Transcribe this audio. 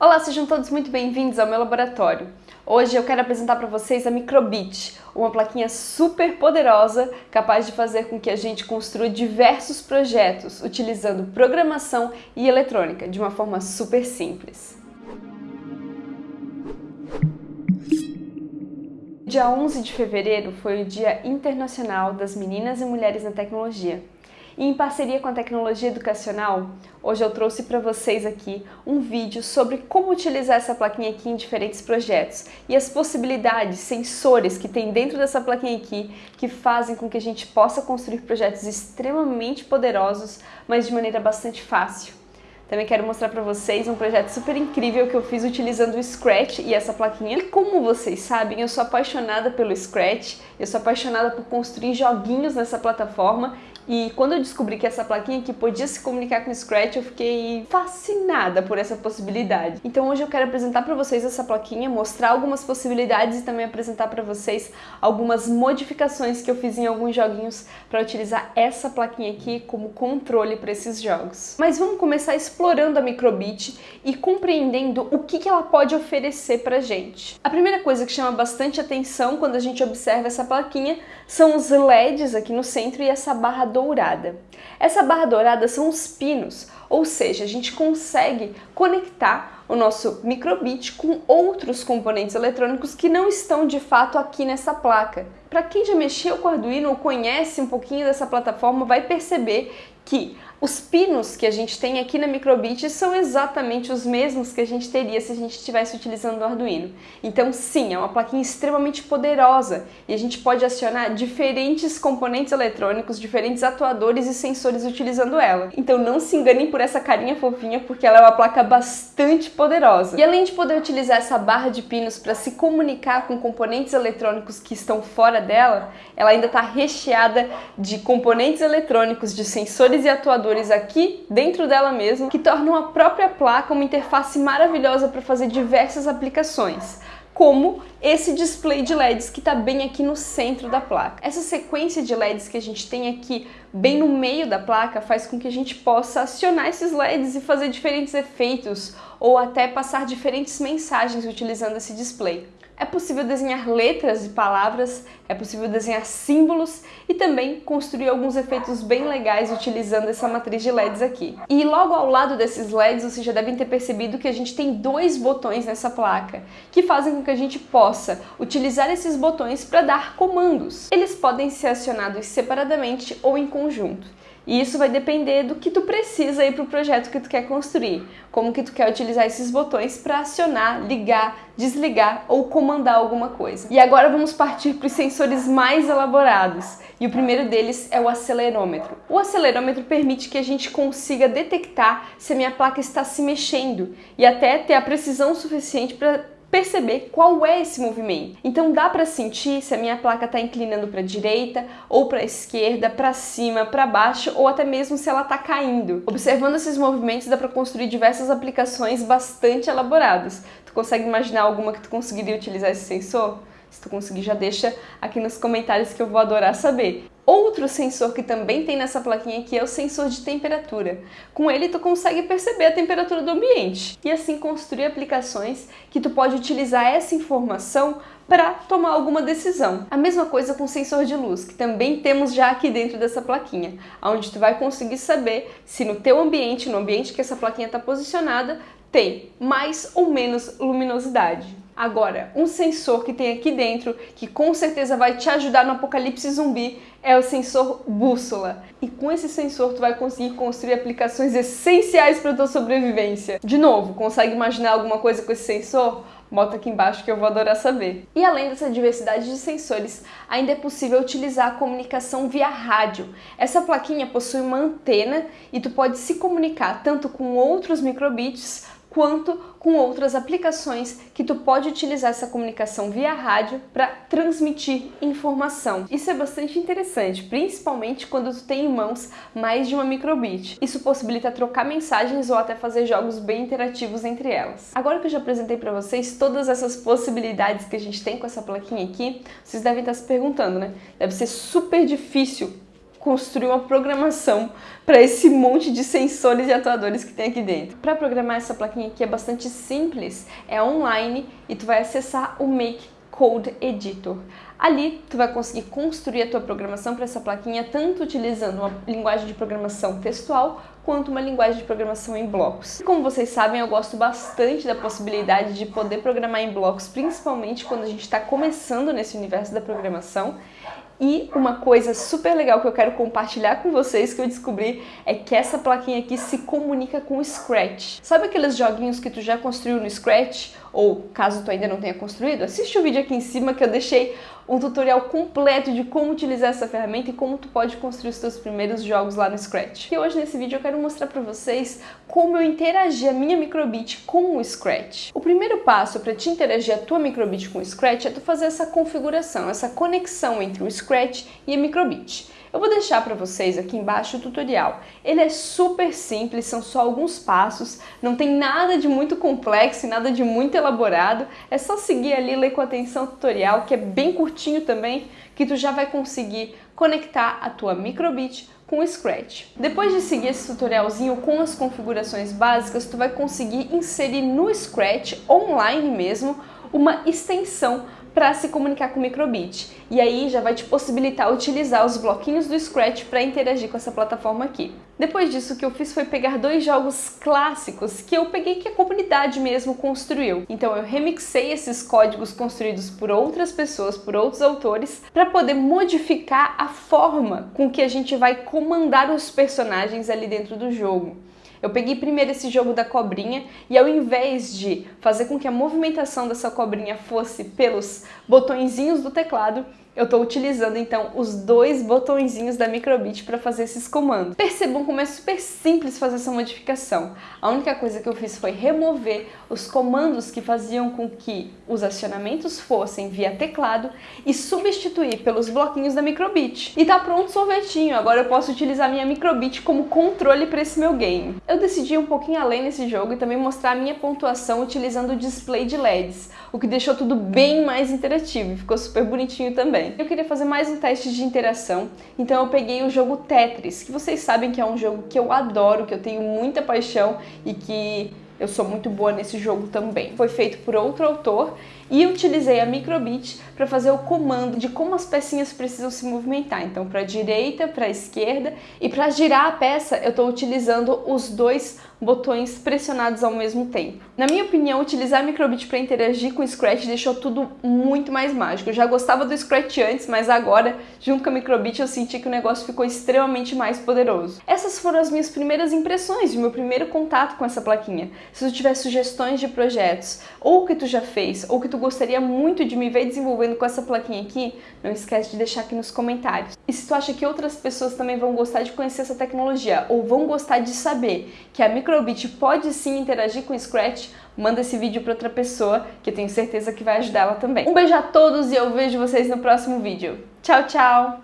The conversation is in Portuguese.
Olá, sejam todos muito bem-vindos ao meu laboratório. Hoje eu quero apresentar para vocês a Microbit, uma plaquinha super poderosa capaz de fazer com que a gente construa diversos projetos utilizando programação e eletrônica de uma forma super simples. Dia 11 de fevereiro foi o Dia Internacional das Meninas e Mulheres na Tecnologia. E em parceria com a tecnologia educacional, hoje eu trouxe para vocês aqui um vídeo sobre como utilizar essa plaquinha aqui em diferentes projetos e as possibilidades, sensores que tem dentro dessa plaquinha aqui que fazem com que a gente possa construir projetos extremamente poderosos, mas de maneira bastante fácil. Também quero mostrar para vocês um projeto super incrível que eu fiz utilizando o Scratch e essa plaquinha. E como vocês sabem, eu sou apaixonada pelo Scratch, eu sou apaixonada por construir joguinhos nessa plataforma e quando eu descobri que essa plaquinha aqui podia se comunicar com o Scratch, eu fiquei fascinada por essa possibilidade. Então hoje eu quero apresentar para vocês essa plaquinha, mostrar algumas possibilidades e também apresentar para vocês algumas modificações que eu fiz em alguns joguinhos para utilizar essa plaquinha aqui como controle para esses jogos. Mas vamos começar explorando a Microbit e compreendendo o que, que ela pode oferecer para gente. A primeira coisa que chama bastante atenção quando a gente observa essa plaquinha são os LEDs aqui no centro e essa barra dourada. Essa barra dourada são os pinos, ou seja, a gente consegue conectar o nosso microbit com outros componentes eletrônicos que não estão de fato aqui nessa placa. Para quem já mexeu com Arduino ou conhece um pouquinho dessa plataforma, vai perceber que os pinos que a gente tem aqui na Microbit são exatamente os mesmos que a gente teria se a gente estivesse utilizando o Arduino. Então sim, é uma plaquinha extremamente poderosa e a gente pode acionar diferentes componentes eletrônicos, diferentes atuadores e sensores utilizando ela. Então não se enganem por essa carinha fofinha porque ela é uma placa bastante poderosa. E além de poder utilizar essa barra de pinos para se comunicar com componentes eletrônicos que estão fora dela, ela ainda está recheada de componentes eletrônicos, de sensores e atuadores aqui dentro dela mesmo, que tornam a própria placa uma interface maravilhosa para fazer diversas aplicações como esse display de LEDs que está bem aqui no centro da placa. Essa sequência de LEDs que a gente tem aqui bem no meio da placa faz com que a gente possa acionar esses LEDs e fazer diferentes efeitos ou até passar diferentes mensagens utilizando esse display. É possível desenhar letras e palavras, é possível desenhar símbolos e também construir alguns efeitos bem legais utilizando essa matriz de LEDs aqui. E logo ao lado desses LEDs, vocês já devem ter percebido que a gente tem dois botões nessa placa, que fazem com que a gente possa utilizar esses botões para dar comandos. Eles podem ser acionados separadamente ou em conjunto. E isso vai depender do que tu precisa aí para o projeto que tu quer construir, como que tu quer utilizar esses botões para acionar, ligar, desligar ou comandar alguma coisa. E agora vamos partir para os sensores mais elaborados. E o primeiro deles é o acelerômetro. O acelerômetro permite que a gente consiga detectar se a minha placa está se mexendo e até ter a precisão suficiente para perceber qual é esse movimento. Então dá para sentir se a minha placa está inclinando para a direita ou para a esquerda, para cima, para baixo ou até mesmo se ela está caindo. Observando esses movimentos dá para construir diversas aplicações bastante elaboradas. Tu consegue imaginar alguma que tu conseguiria utilizar esse sensor? Se tu conseguir, já deixa aqui nos comentários que eu vou adorar saber. Outro sensor que também tem nessa plaquinha aqui é o sensor de temperatura. Com ele tu consegue perceber a temperatura do ambiente e assim construir aplicações que tu pode utilizar essa informação para tomar alguma decisão. A mesma coisa com o sensor de luz, que também temos já aqui dentro dessa plaquinha, onde tu vai conseguir saber se no teu ambiente, no ambiente que essa plaquinha está posicionada, tem mais ou menos luminosidade. Agora, um sensor que tem aqui dentro, que com certeza vai te ajudar no apocalipse zumbi, é o sensor bússola. E com esse sensor tu vai conseguir construir aplicações essenciais para tua sobrevivência. De novo, consegue imaginar alguma coisa com esse sensor? Bota aqui embaixo que eu vou adorar saber. E além dessa diversidade de sensores, ainda é possível utilizar a comunicação via rádio. Essa plaquinha possui uma antena e tu pode se comunicar tanto com outros microbits quanto com outras aplicações que tu pode utilizar essa comunicação via rádio para transmitir informação. Isso é bastante interessante, principalmente quando tu tem em mãos mais de uma microbit. Isso possibilita trocar mensagens ou até fazer jogos bem interativos entre elas. Agora que eu já apresentei para vocês todas essas possibilidades que a gente tem com essa plaquinha aqui, vocês devem estar se perguntando, né? Deve ser super difícil construir uma programação para esse monte de sensores e atuadores que tem aqui dentro. Para programar essa plaquinha aqui é bastante simples, é online e tu vai acessar o Make Code Editor. Ali, tu vai conseguir construir a tua programação para essa plaquinha, tanto utilizando uma linguagem de programação textual, quanto uma linguagem de programação em blocos. Como vocês sabem, eu gosto bastante da possibilidade de poder programar em blocos, principalmente quando a gente está começando nesse universo da programação. E uma coisa super legal que eu quero compartilhar com vocês que eu descobri é que essa plaquinha aqui se comunica com o Scratch. Sabe aqueles joguinhos que tu já construiu no Scratch? Ou caso tu ainda não tenha construído, assiste o vídeo aqui em cima que eu deixei um tutorial completo de como utilizar essa ferramenta e como tu pode construir os teus primeiros jogos lá no Scratch. E hoje nesse vídeo eu quero mostrar para vocês como eu interagi a minha microbit com o Scratch. O primeiro passo para te interagir a tua microbit com o Scratch é tu fazer essa configuração, essa conexão entre o Scratch e a microbit. Eu vou deixar para vocês aqui embaixo o tutorial. Ele é super simples, são só alguns passos, não tem nada de muito complexo e nada de muito elaborado. É só seguir ali, ler com atenção o tutorial, que é bem curtinho também, que tu já vai conseguir conectar a tua microbit com o Scratch. Depois de seguir esse tutorialzinho com as configurações básicas, tu vai conseguir inserir no Scratch, online mesmo, uma extensão para se comunicar com o microbit. E aí já vai te possibilitar utilizar os bloquinhos do Scratch para interagir com essa plataforma aqui. Depois disso, o que eu fiz foi pegar dois jogos clássicos que eu peguei que a comunidade mesmo construiu. Então eu remixei esses códigos construídos por outras pessoas, por outros autores, para poder modificar a forma com que a gente vai comandar os personagens ali dentro do jogo. Eu peguei primeiro esse jogo da cobrinha e ao invés de fazer com que a movimentação dessa cobrinha fosse pelos botõezinhos do teclado, eu estou utilizando então os dois botõezinhos da Microbit para fazer esses comandos. Percebam como é super simples fazer essa modificação. A única coisa que eu fiz foi remover os comandos que faziam com que os acionamentos fossem via teclado e substituir pelos bloquinhos da Microbit. E tá pronto o sorvetinho, agora eu posso utilizar minha Microbit como controle para esse meu game. Eu decidi ir um pouquinho além nesse jogo e também mostrar a minha pontuação utilizando o display de LEDs, o que deixou tudo bem mais interativo e ficou super bonitinho também também. Eu queria fazer mais um teste de interação, então eu peguei o jogo Tetris, que vocês sabem que é um jogo que eu adoro, que eu tenho muita paixão e que eu sou muito boa nesse jogo também. Foi feito por outro autor e utilizei a microbit para fazer o comando de como as pecinhas precisam se movimentar. Então, para a direita, para a esquerda e para girar a peça, eu estou utilizando os dois botões pressionados ao mesmo tempo. Na minha opinião, utilizar a microbit para interagir com o Scratch deixou tudo muito mais mágico. Eu já gostava do Scratch antes, mas agora, junto com a microbit, eu senti que o negócio ficou extremamente mais poderoso. Essas foram as minhas primeiras impressões, o meu primeiro contato com essa plaquinha. Se tu tiver sugestões de projetos, ou que tu já fez, ou que tu gostaria muito de me ver desenvolvendo com essa plaquinha aqui, não esquece de deixar aqui nos comentários. E se tu acha que outras pessoas também vão gostar de conhecer essa tecnologia, ou vão gostar de saber que a microbit pode sim interagir com o Scratch, manda esse vídeo para outra pessoa, que eu tenho certeza que vai ajudar ela também. Um beijo a todos e eu vejo vocês no próximo vídeo. Tchau, tchau!